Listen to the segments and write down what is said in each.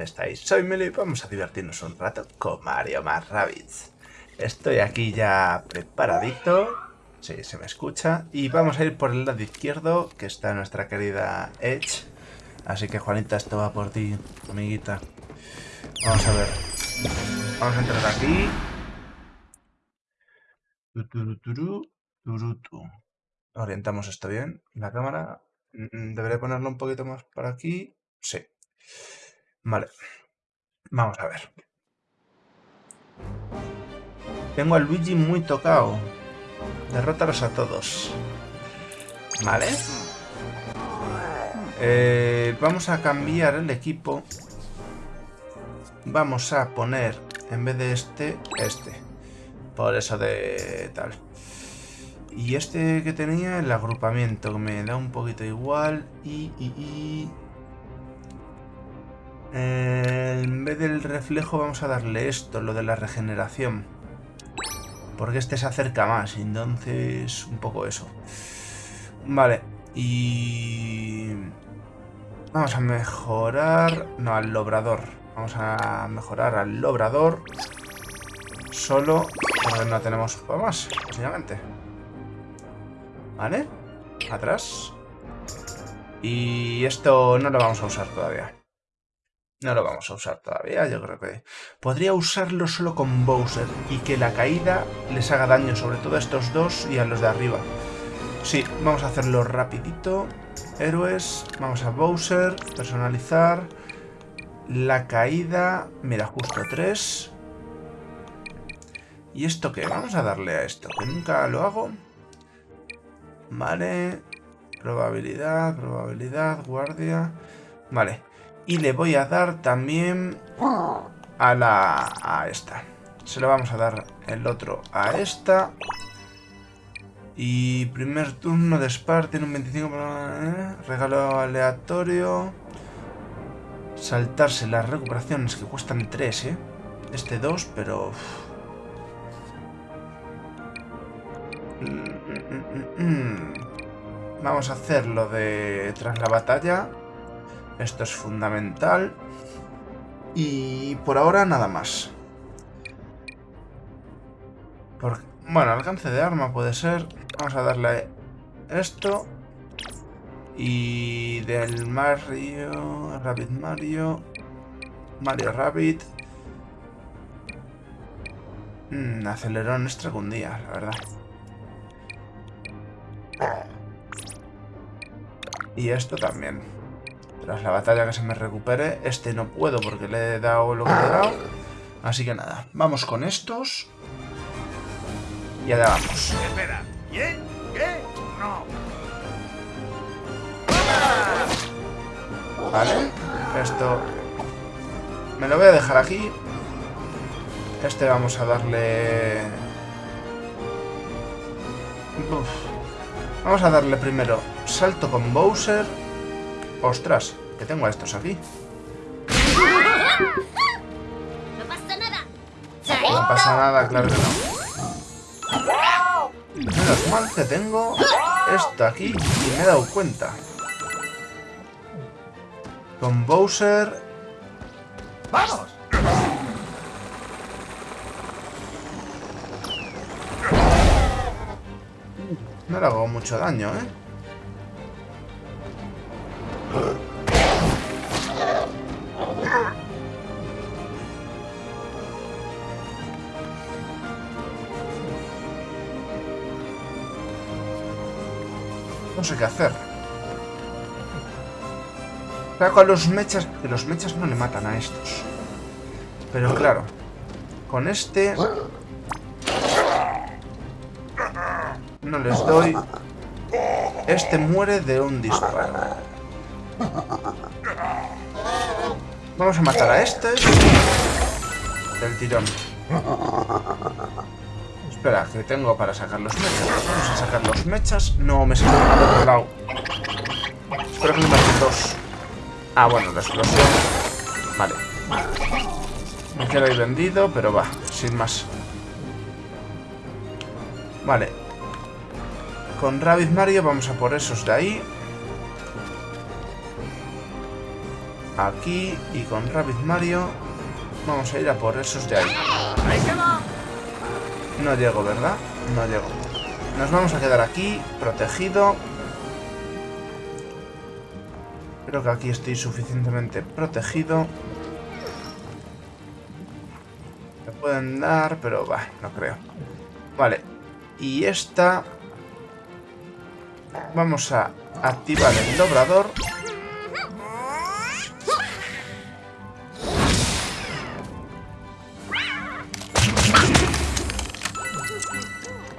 estáis? Soy Melo y vamos a divertirnos un rato con Mario más Rabbids. Estoy aquí ya preparadito. Sí, se me escucha. Y vamos a ir por el lado izquierdo, que está nuestra querida Edge. Así que Juanita, esto va por ti, amiguita. Vamos a ver. Vamos a entrar aquí. Orientamos esto bien. La cámara. Mm, Debería ponerlo un poquito más para aquí. Sí. Vale. Vamos a ver. Tengo a Luigi muy tocado. Derrótalos a todos. Vale. Eh, vamos a cambiar el equipo. Vamos a poner, en vez de este, este. Por eso de tal. Y este que tenía, el agrupamiento, que me da un poquito igual. Y, y, y... Eh, en vez del reflejo vamos a darle esto, lo de la regeneración. Porque este se acerca más, entonces un poco eso. Vale, y... Vamos a mejorar... No, al lobrador. Vamos a mejorar al lobrador. Solo porque no tenemos más, básicamente. ¿Vale? Atrás. Y esto no lo vamos a usar todavía. No lo vamos a usar todavía, yo creo que... Podría usarlo solo con Bowser y que la caída les haga daño, sobre todo a estos dos y a los de arriba. Sí, vamos a hacerlo rapidito. Héroes, vamos a Bowser, personalizar. La caída, mira, justo 3. ¿Y esto qué? Vamos a darle a esto, que nunca lo hago. Vale. Probabilidad, probabilidad, guardia. Vale. Y le voy a dar también a la... a esta. Se lo vamos a dar el otro a esta. Y primer turno de Spar tiene un 25... ¿eh? Regalo aleatorio. Saltarse las recuperaciones que cuestan 3, ¿eh? Este 2, pero... Vamos a hacer lo de tras la batalla. Esto es fundamental. Y por ahora nada más. bueno, alcance de arma puede ser. Vamos a darle esto. Y del Mario... Rabbit Mario... Mario Rabbit... Mm, acelerón extra un día, la verdad. Y esto también. Tras la batalla que se me recupere. Este no puedo porque le he dado lo que le he dado. Así que nada, vamos con estos. Y allá vamos. Espera, ¿quién? ¿Qué? No. Vale, esto me lo voy a dejar aquí. Este vamos a darle... Uf. Vamos a darle primero salto con Bowser. Ostras, que tengo a estos aquí. No pasa nada. No pasa nada, claro que no. Menos mal que tengo esto aquí y me he dado cuenta. Con Bowser... ¡Vamos! No le hago mucho daño, ¿eh? No sé qué hacer. Saco a los mechas... Que los mechas no le matan a estos. Pero claro, con este... No les doy... Este muere de un disparo. Vamos a matar a este. Del tirón. Espera, que tengo para sacar los mechas. Vamos a sacar los mechas. No, me salió al otro lado. Espero que me maten dos. Ah, bueno, la explosión. Vale. Me quedo ahí vendido, pero va, sin más. Vale. Con Rabbit Mario vamos a por esos de ahí. aquí y con Rabbit Mario vamos a ir a por esos de ahí. No llego, ¿verdad? No llego. Nos vamos a quedar aquí, protegido. Creo que aquí estoy suficientemente protegido. Me pueden dar, pero va, no creo. Vale. Y esta... Vamos a activar el dobrador.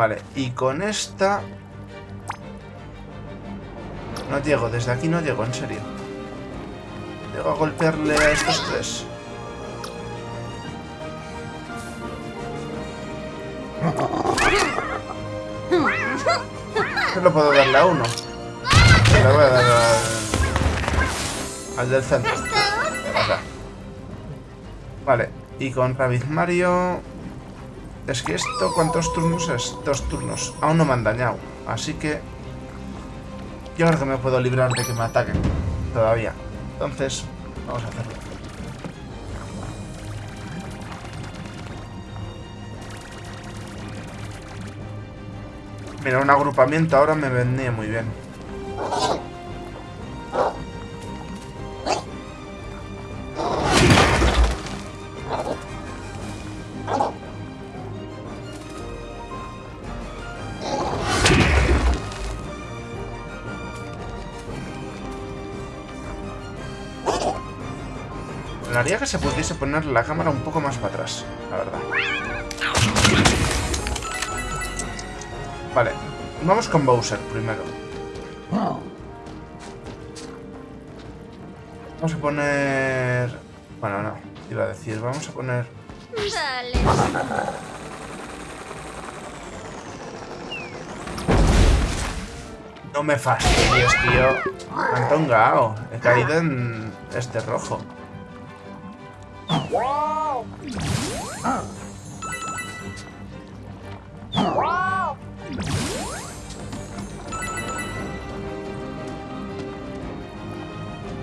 Vale, y con esta... No llego, desde aquí no llego, en serio. Llego a golpearle a estos tres. Solo puedo darle a uno. Le voy a dar al, al del centro. Acá. Vale, y con Rabbit Mario... Es que esto, ¿cuántos turnos es? Dos turnos. Aún no me han dañado. Así que... Yo creo que me puedo librar de que me ataquen. Todavía. Entonces, vamos a hacerlo. Mira, un agrupamiento ahora me vendría muy bien. Que se pudiese poner la cámara un poco más para atrás, la verdad. Vale, vamos con Bowser primero. Vamos a poner... Bueno, no, iba a decir, vamos a poner... No me fastidies, tío. Me han tongado. He caído en este rojo.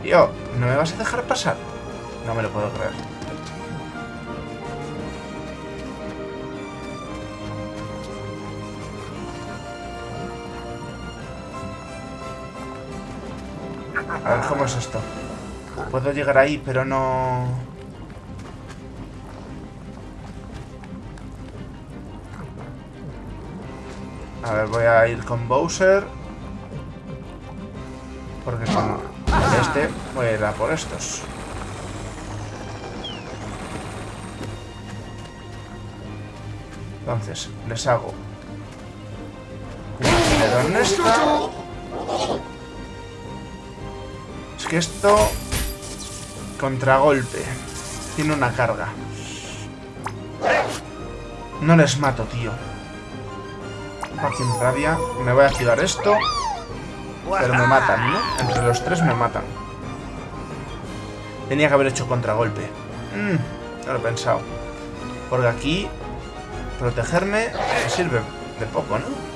Tío, ¿no me vas a dejar pasar? No me lo puedo creer. A ver, ¿cómo es esto? Puedo llegar ahí, pero no... A ver, voy a ir con Bowser. Porque con este voy a ir a por estos. Entonces, les hago en esta. Es que esto... Contragolpe. Tiene una carga. No les mato, tío. Fucking rabia. Me voy a activar esto. Pero me matan, ¿no? Entre los tres me matan. Tenía que haber hecho contragolpe. Mm, no lo he pensado. Porque aquí... Protegerme me sirve de poco, ¿no?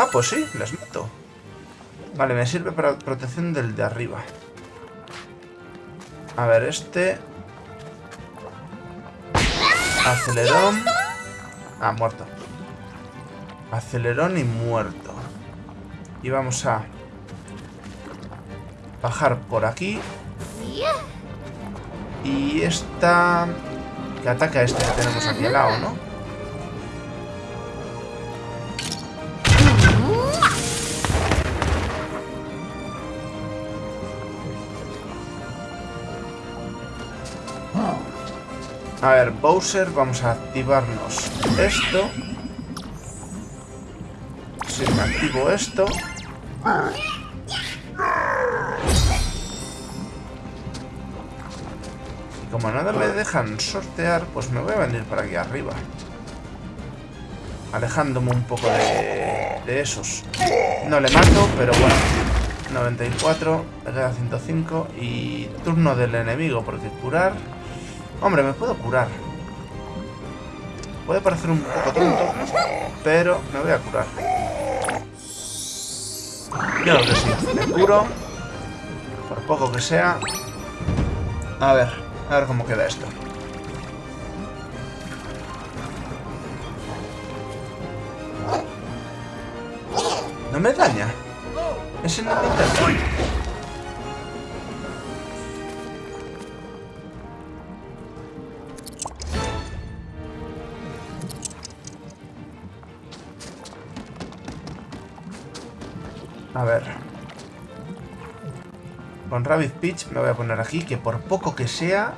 Ah, pues sí, les mato. Vale, me sirve para protección del de arriba. A ver, este... Acelerón. Ah, muerto. Acelerón y muerto. Y vamos a... Bajar por aquí. Y esta... Que ataca a este que tenemos aquí al lado, ¿no? A ver, Bowser, vamos a activarnos esto. Si me activo esto. Y como nada me dejan sortear, pues me voy a venir para aquí arriba. Alejándome un poco de, de esos. No le mato, pero bueno. 94, le queda 105 y turno del enemigo, porque curar... Hombre, me puedo curar. Puede parecer un poco tonto, pero me voy a curar. Creo que sí. Me curo. Por poco que sea. A ver, a ver cómo queda esto. No me daña. Ese no me intenta. A ver. Con Rabbit Peach me voy a poner aquí, que por poco que sea...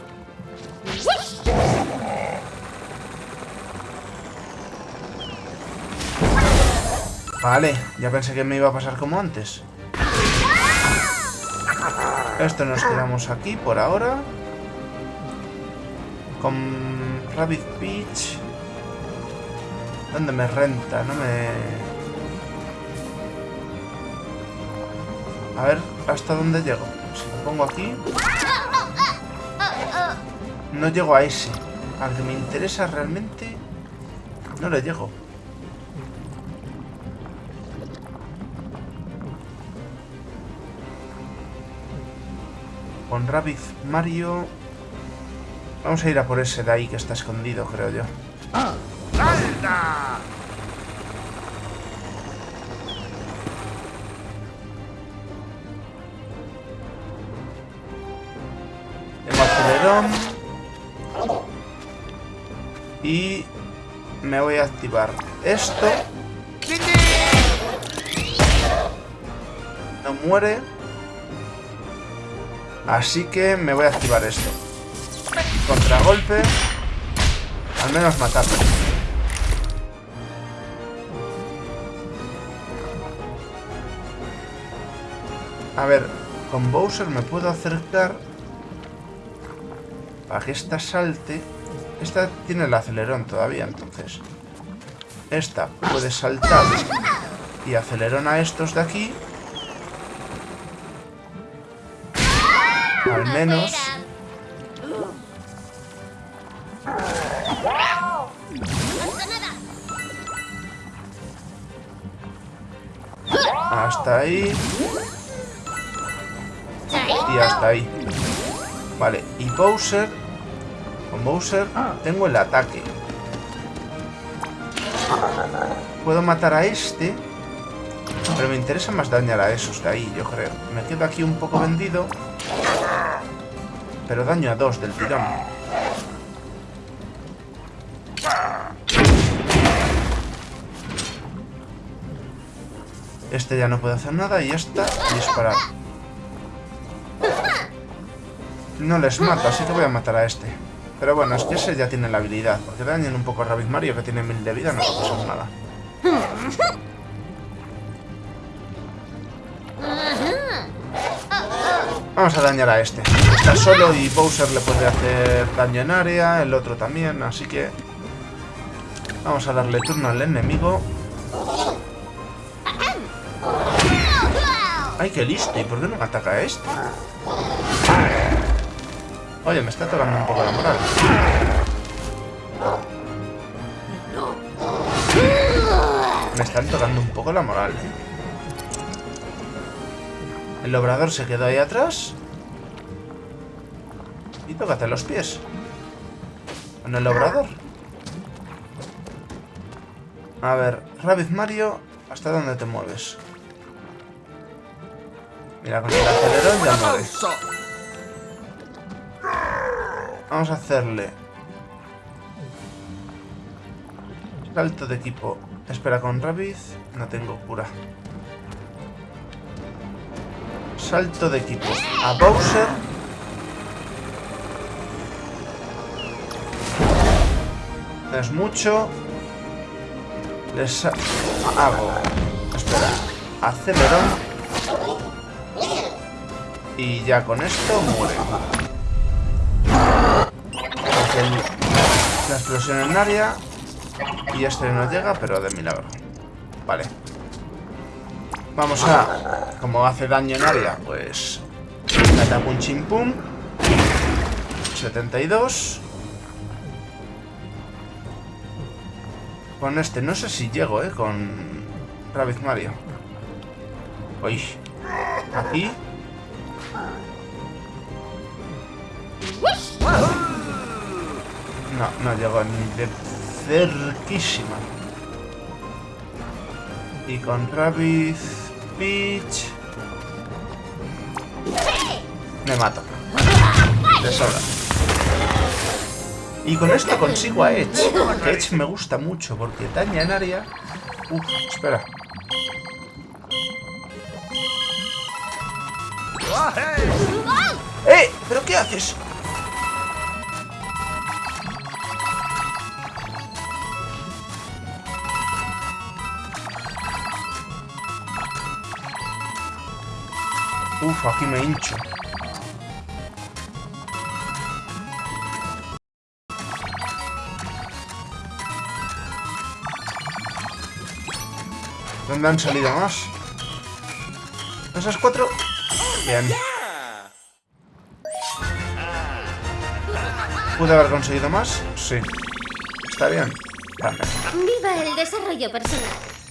Vale, ya pensé que me iba a pasar como antes. Esto nos quedamos aquí por ahora. Con Rabbit Peach... ¿Dónde me renta? No me... A ver hasta dónde llego. Si lo pongo aquí... No llego a ese. Al que me interesa realmente... No le llego. Con Rabbit Mario... Vamos a ir a por ese de ahí que está escondido, creo yo. ¡Salta! Y me voy a activar esto. No muere. Así que me voy a activar esto. Contragolpe. Al menos matarlo. A ver, con Bowser me puedo acercar para que esta salte. Esta tiene el acelerón todavía, entonces. Esta puede saltar y acelerón a estos de aquí. Al menos. Hasta ahí. Y hasta ahí. Vale, y Bowser... Con Bowser tengo el ataque. Puedo matar a este. Pero me interesa más dañar a esos de ahí, yo creo. Me quedo aquí un poco vendido. Pero daño a dos del tirón. Este ya no puede hacer nada y esta disparar. No les mato, así que voy a matar a este. Pero bueno, es que ese ya tiene la habilidad. Porque dañen un poco a Rabbit Mario, que tiene mil de vida, no pasar nada. Vamos a dañar a este. Está solo y Bowser le puede hacer daño en área, el otro también, así que... Vamos a darle turno al enemigo. ¡Ay, qué listo! ¿Y por qué no me ataca a este? Oye, me está tocando un poco la moral. Me están tocando un poco la moral, ¿eh? El obrador se quedó ahí atrás. Y tócate los pies. Con el obrador. A ver, Rabbit Mario, ¿hasta dónde te mueves? Mira, con el acelerón ya mueves. Vamos a hacerle... Salto de equipo. Espera, con Rabbit no tengo cura. Salto de equipo. A Bowser. Es mucho. Les ha- hago. Espera. Acelerón. Y ya con esto muere. La explosión en área. Y este no llega, pero de milagro. Vale. Vamos a... Como hace daño en área, pues... Catapum chimpum. 72. Con este, no sé si llego, ¿eh? Con Rabbit Mario. Uy. Aquí. No, no llego ni de cerquísima. Y con Rabbit Peach... Me mato. De sobra. Y con esto consigo a Edge. Que Edge me gusta mucho porque daña en área... Uf, espera. ¡Eh! ¿Pero qué haces? Uf, aquí me hincho. ¿Dónde han salido más? ¿Esas cuatro? Bien. ¿Pude haber conseguido más? Sí. Está bien. Viva el desarrollo personal.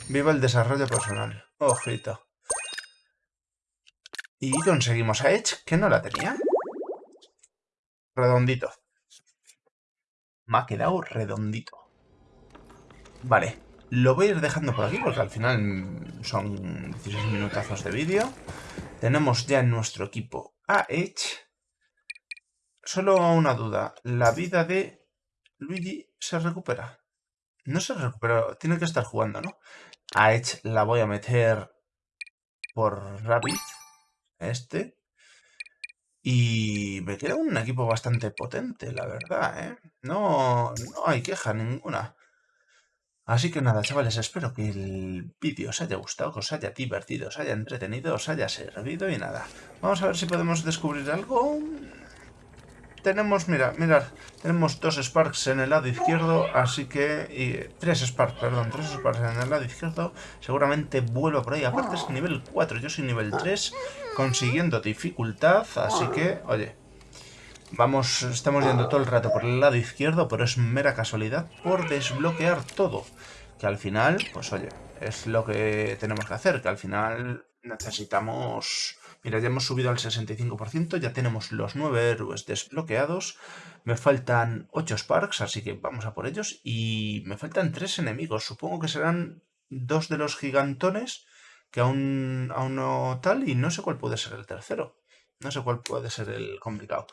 Viva el desarrollo personal. Ojito. Y conseguimos a Edge, que no la tenía. Redondito. Me ha quedado redondito. Vale. Lo voy a ir dejando por aquí porque al final son 16 minutazos de vídeo. Tenemos ya en nuestro equipo a Edge. Solo una duda. ¿La vida de Luigi se recupera? No se recupera. Tiene que estar jugando, ¿no? A Edge la voy a meter por Rabbit. Este. Y me queda un equipo bastante potente, la verdad, ¿eh? No, no hay queja ninguna. Así que nada, chavales, espero que el vídeo os haya gustado, que os haya divertido, os haya entretenido, os haya servido y nada. Vamos a ver si podemos descubrir algo. Tenemos, mira, mirad, tenemos dos Sparks en el lado izquierdo, así que... Tres Sparks, perdón, tres Sparks en el lado izquierdo. Seguramente vuelvo por ahí. Aparte es nivel 4, yo soy nivel 3, consiguiendo dificultad, así que, oye... Vamos, estamos yendo todo el rato por el lado izquierdo, pero es mera casualidad por desbloquear todo. Que al final, pues oye, es lo que tenemos que hacer, que al final necesitamos... Mira, ya hemos subido al 65%, ya tenemos los 9 héroes desbloqueados. Me faltan 8 Sparks, así que vamos a por ellos. Y me faltan 3 enemigos, supongo que serán dos de los gigantones, que aún, aún no tal, y no sé cuál puede ser el tercero. No sé cuál puede ser el complicado.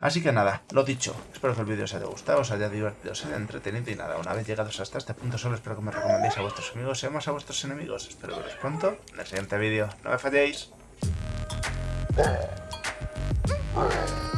Así que nada, lo dicho. Espero que el vídeo os haya gustado, os haya divertido, os haya entretenido y nada. Una vez llegados hasta este punto solo espero que me recomendéis a vuestros amigos y además a vuestros enemigos. Espero veros pronto en el siguiente vídeo. No me falléis. All right.